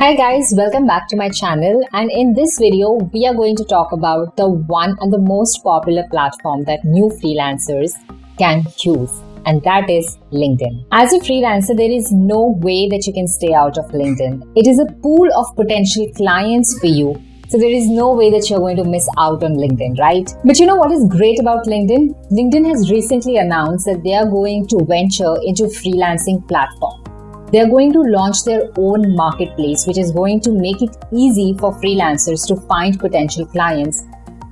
Hi guys, welcome back to my channel and in this video we are going to talk about the one and the most popular platform that new freelancers can use and that is LinkedIn. As a freelancer, there is no way that you can stay out of LinkedIn. It is a pool of potential clients for you. So there is no way that you're going to miss out on LinkedIn, right? But you know what is great about LinkedIn? LinkedIn has recently announced that they are going to venture into freelancing platform. They're going to launch their own marketplace, which is going to make it easy for freelancers to find potential clients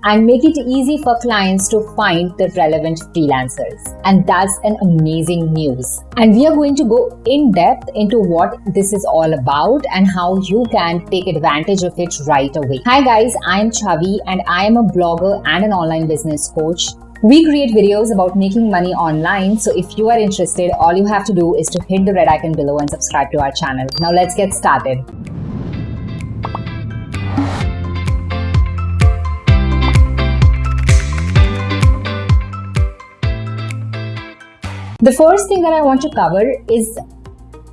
and make it easy for clients to find the relevant freelancers. And that's an amazing news. And we are going to go in depth into what this is all about and how you can take advantage of it right away. Hi guys, I'm Chavi and I am a blogger and an online business coach. We create videos about making money online. So if you are interested, all you have to do is to hit the red icon below and subscribe to our channel. Now let's get started. The first thing that I want to cover is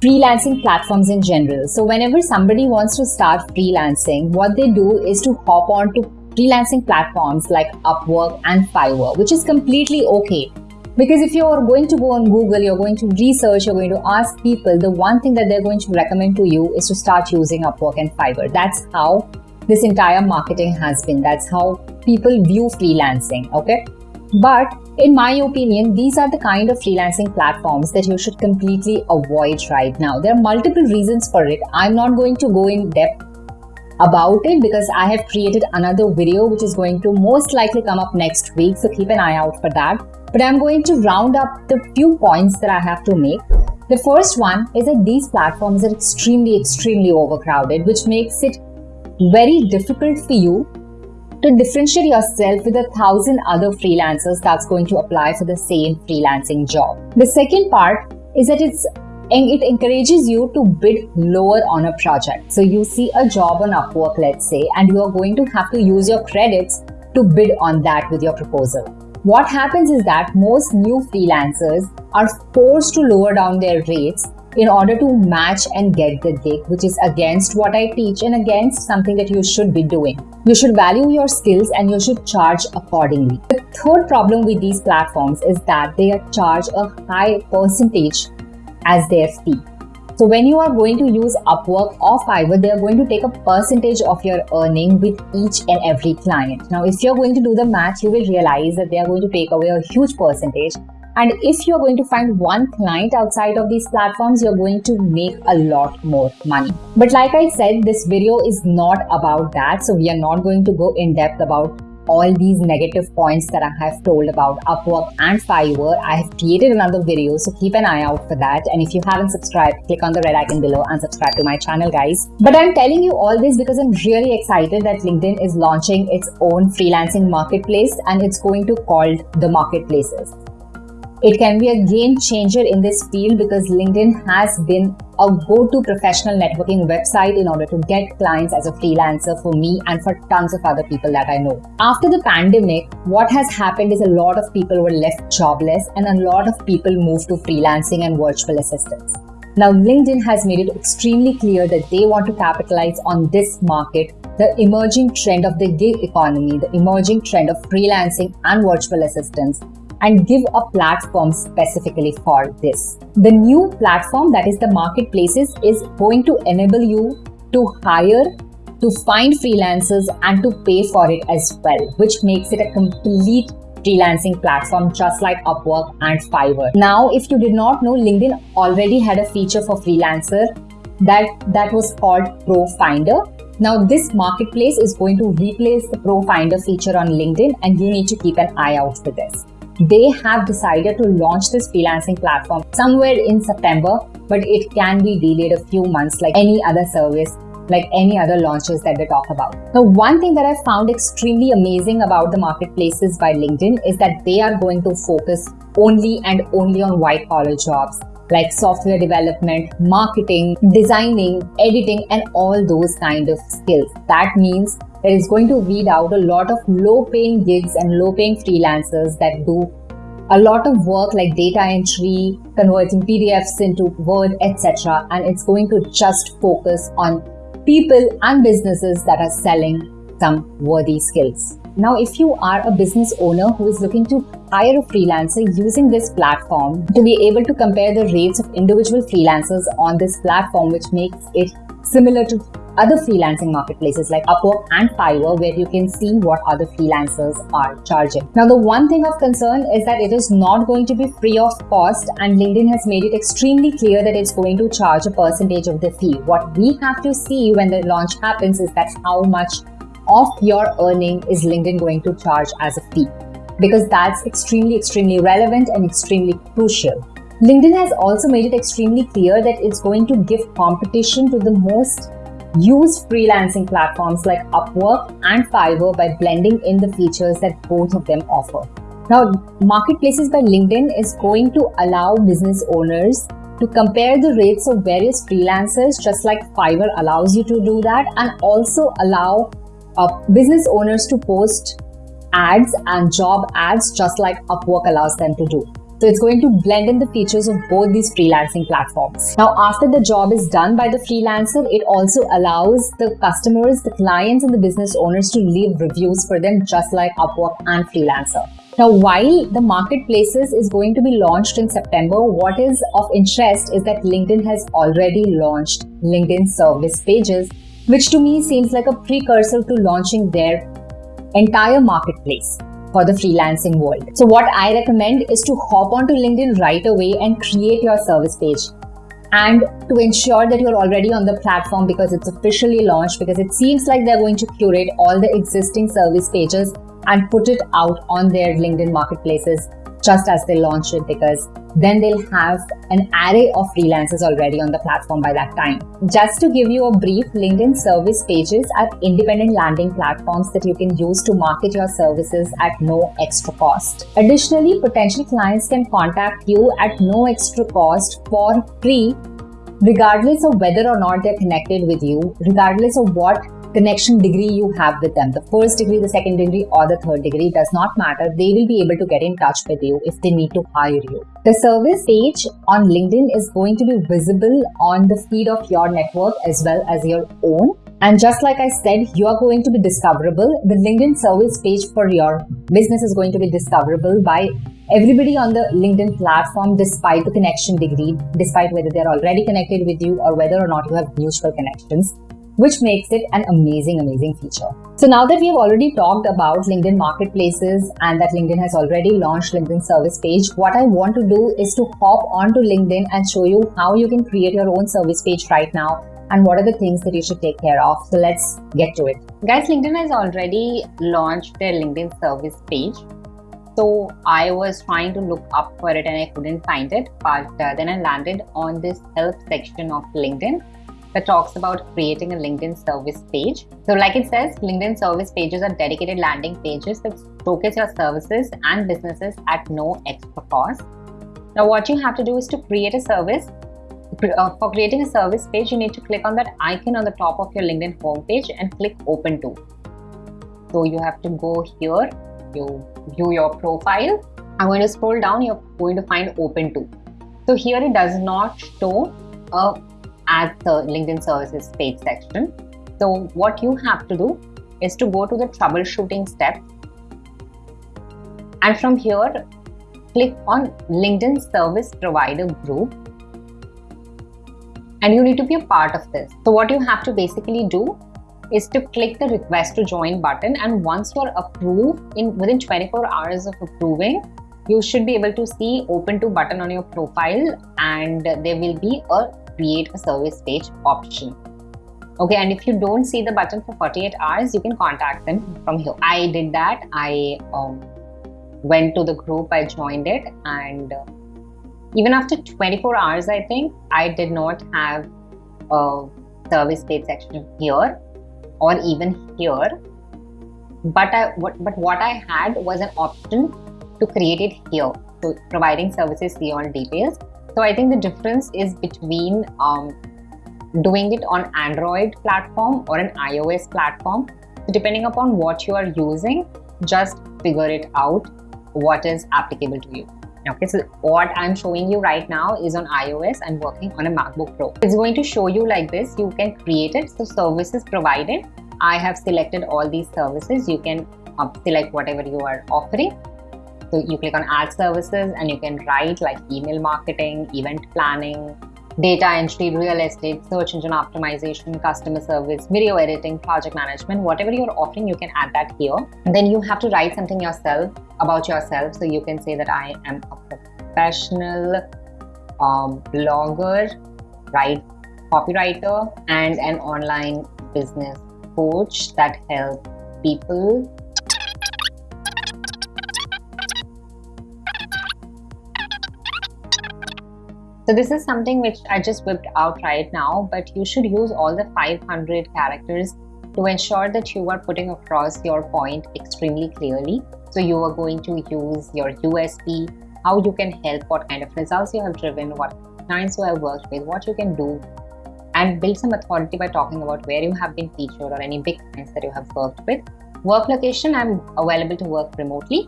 freelancing platforms in general. So whenever somebody wants to start freelancing, what they do is to hop on to freelancing platforms like Upwork and Fiverr, which is completely okay. Because if you're going to go on Google, you're going to research, you're going to ask people, the one thing that they're going to recommend to you is to start using Upwork and Fiverr. That's how this entire marketing has been. That's how people view freelancing, okay? But in my opinion, these are the kind of freelancing platforms that you should completely avoid right now. There are multiple reasons for it. I'm not going to go in depth about it because I have created another video which is going to most likely come up next week. So keep an eye out for that. But I'm going to round up the few points that I have to make. The first one is that these platforms are extremely, extremely overcrowded, which makes it very difficult for you to differentiate yourself with a thousand other freelancers that's going to apply for the same freelancing job. The second part is that it's and it encourages you to bid lower on a project. So you see a job on Upwork, let's say, and you are going to have to use your credits to bid on that with your proposal. What happens is that most new freelancers are forced to lower down their rates in order to match and get the gig, which is against what I teach and against something that you should be doing. You should value your skills and you should charge accordingly. The third problem with these platforms is that they charge a high percentage as their fee. So when you are going to use Upwork or Fiverr, they are going to take a percentage of your earning with each and every client. Now, if you're going to do the math, you will realize that they are going to take away a huge percentage. And if you're going to find one client outside of these platforms, you're going to make a lot more money. But like I said, this video is not about that. So we are not going to go in depth about all these negative points that I have told about Upwork and Fiverr. I have created another video, so keep an eye out for that. And if you haven't subscribed, click on the red icon below and subscribe to my channel, guys. But I'm telling you all this because I'm really excited that LinkedIn is launching its own freelancing marketplace and it's going to called the marketplaces. It can be a game changer in this field because LinkedIn has been a go-to professional networking website in order to get clients as a freelancer for me and for tons of other people that I know. After the pandemic, what has happened is a lot of people were left jobless and a lot of people moved to freelancing and virtual assistants. Now, LinkedIn has made it extremely clear that they want to capitalize on this market, the emerging trend of the gig economy, the emerging trend of freelancing and virtual assistants, and give a platform specifically for this. The new platform that is the marketplaces is going to enable you to hire, to find freelancers and to pay for it as well, which makes it a complete freelancing platform just like Upwork and Fiverr. Now, if you did not know, LinkedIn already had a feature for freelancer that, that was called Pro Finder. Now, this marketplace is going to replace the ProFinder feature on LinkedIn and you need to keep an eye out for this they have decided to launch this freelancing platform somewhere in September, but it can be delayed a few months like any other service like any other launches that they talk about. Now, one thing that I found extremely amazing about the marketplaces by LinkedIn is that they are going to focus only and only on white collar jobs like software development, marketing, designing, editing, and all those kind of skills. That means that is going to weed out a lot of low paying gigs and low paying freelancers that do a lot of work like data entry, converting PDFs into Word, etc. And it's going to just focus on people and businesses that are selling some worthy skills. Now, if you are a business owner who is looking to hire a freelancer using this platform to be able to compare the rates of individual freelancers on this platform, which makes it similar to other freelancing marketplaces like Upwork and Fiverr, where you can see what other freelancers are charging. Now, the one thing of concern is that it is not going to be free of cost, and LinkedIn has made it extremely clear that it's going to charge a percentage of the fee. What we have to see when the launch happens is that how much of your earning is LinkedIn going to charge as a fee because that's extremely, extremely relevant and extremely crucial. LinkedIn has also made it extremely clear that it's going to give competition to the most used freelancing platforms like Upwork and Fiverr by blending in the features that both of them offer. Now, Marketplaces by LinkedIn is going to allow business owners to compare the rates of various freelancers, just like Fiverr allows you to do that, and also allow uh, business owners to post ads and job ads just like Upwork allows them to do. So it's going to blend in the features of both these freelancing platforms. Now, after the job is done by the freelancer, it also allows the customers, the clients, and the business owners to leave reviews for them, just like Upwork and Freelancer. Now, while the marketplaces is going to be launched in September, what is of interest is that LinkedIn has already launched LinkedIn service pages, which to me seems like a precursor to launching their entire marketplace for the freelancing world. So what I recommend is to hop onto LinkedIn right away and create your service page. And to ensure that you're already on the platform because it's officially launched, because it seems like they're going to curate all the existing service pages and put it out on their LinkedIn marketplaces just as they launch it because then they'll have an array of freelancers already on the platform by that time. Just to give you a brief, LinkedIn service pages are independent landing platforms that you can use to market your services at no extra cost. Additionally, potential clients can contact you at no extra cost for free regardless of whether or not they're connected with you, regardless of what connection degree you have with them. The first degree, the second degree, or the third degree does not matter. They will be able to get in touch with you if they need to hire you. The service page on LinkedIn is going to be visible on the feed of your network as well as your own. And just like I said, you are going to be discoverable. The LinkedIn service page for your business is going to be discoverable by everybody on the LinkedIn platform, despite the connection degree, despite whether they're already connected with you or whether or not you have mutual connections which makes it an amazing, amazing feature. So now that we have already talked about LinkedIn marketplaces and that LinkedIn has already launched LinkedIn service page, what I want to do is to hop onto LinkedIn and show you how you can create your own service page right now and what are the things that you should take care of. So let's get to it. Guys, LinkedIn has already launched their LinkedIn service page. So I was trying to look up for it and I couldn't find it, but uh, then I landed on this help section of LinkedIn that talks about creating a LinkedIn service page. So like it says, LinkedIn service pages are dedicated landing pages that showcase your services and businesses at no extra cost. Now what you have to do is to create a service. Uh, for creating a service page, you need to click on that icon on the top of your LinkedIn homepage and click open to. So you have to go here, you view your profile. I'm going to scroll down, you're going to find open to. So here it does not show a at the LinkedIn services page section. So what you have to do is to go to the troubleshooting step and from here click on LinkedIn service provider group and you need to be a part of this. So what you have to basically do is to click the request to join button and once you're approved in within 24 hours of approving you should be able to see open to button on your profile and there will be a create a service page option. Okay, and if you don't see the button for 48 hours, you can contact them from here. I did that. I um, went to the group, I joined it, and uh, even after 24 hours, I think I did not have a service page section here or even here. But I, what, but what I had was an option to create it here. So providing services beyond details so I think the difference is between um, doing it on Android platform or an iOS platform. So depending upon what you are using, just figure it out what is applicable to you. Okay, so what I'm showing you right now is on iOS. I'm working on a MacBook Pro. It's going to show you like this. You can create it. So services provided. I have selected all these services. You can uh, select whatever you are offering. So you click on add services and you can write like email marketing, event planning, data entry, real estate, search engine optimization, customer service, video editing, project management, whatever you're offering, you can add that here. And then you have to write something yourself about yourself. So you can say that I am a professional um, blogger, right, copywriter, and an online business coach that helps people So this is something which I just whipped out right now, but you should use all the 500 characters to ensure that you are putting across your point extremely clearly. So you are going to use your USP, how you can help, what kind of results you have driven, what clients you have worked with, what you can do, and build some authority by talking about where you have been featured or any big clients that you have worked with. Work location, I'm available to work remotely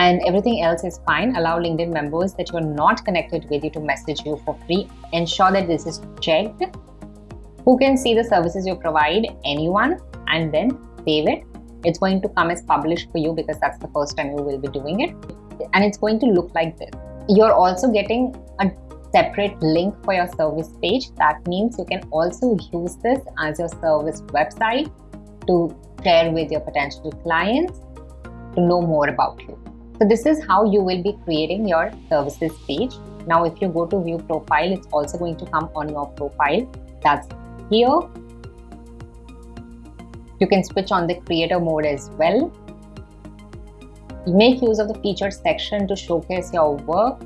and everything else is fine. Allow LinkedIn members that you are not connected with you to message you for free. Ensure that this is checked. Who can see the services you provide? Anyone and then save it. It's going to come as published for you because that's the first time you will be doing it. And it's going to look like this. You're also getting a separate link for your service page. That means you can also use this as your service website to share with your potential clients to know more about you. So this is how you will be creating your services page. Now, if you go to view profile, it's also going to come on your profile. That's here. You can switch on the creator mode as well. Make use of the featured section to showcase your work.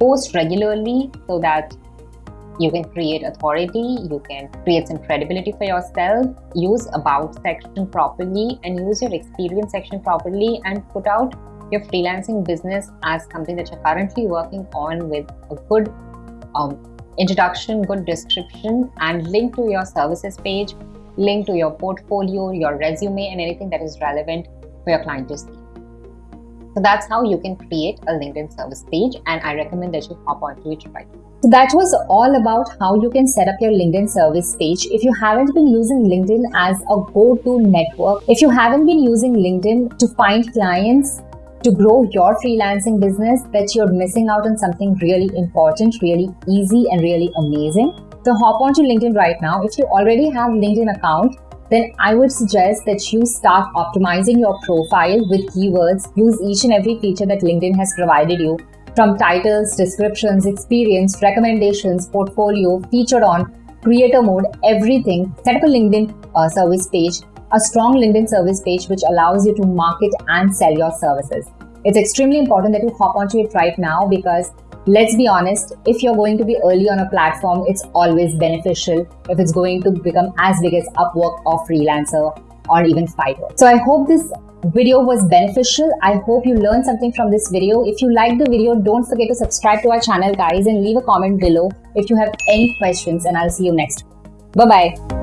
Post regularly so that you can create authority you can create some credibility for yourself use about section properly and use your experience section properly and put out your freelancing business as something that you're currently working on with a good um, introduction good description and link to your services page link to your portfolio your resume and anything that is relevant for your client to see so that's how you can create a LinkedIn service page and I recommend that you hop onto it right now. So that was all about how you can set up your LinkedIn service page. If you haven't been using LinkedIn as a go-to network, if you haven't been using LinkedIn to find clients, to grow your freelancing business, that you're missing out on something really important, really easy and really amazing. So hop onto LinkedIn right now. If you already have a LinkedIn account, then I would suggest that you start optimizing your profile with keywords. Use each and every feature that LinkedIn has provided you from titles, descriptions, experience, recommendations, portfolio, featured on, creator mode, everything. Set up a LinkedIn uh, service page, a strong LinkedIn service page which allows you to market and sell your services. It's extremely important that you hop onto it right now because let's be honest, if you're going to be early on a platform, it's always beneficial if it's going to become as big as Upwork or Freelancer or even Fiverr. So I hope this video was beneficial. I hope you learned something from this video. If you liked the video, don't forget to subscribe to our channel guys and leave a comment below if you have any questions and I'll see you next. Bye-bye.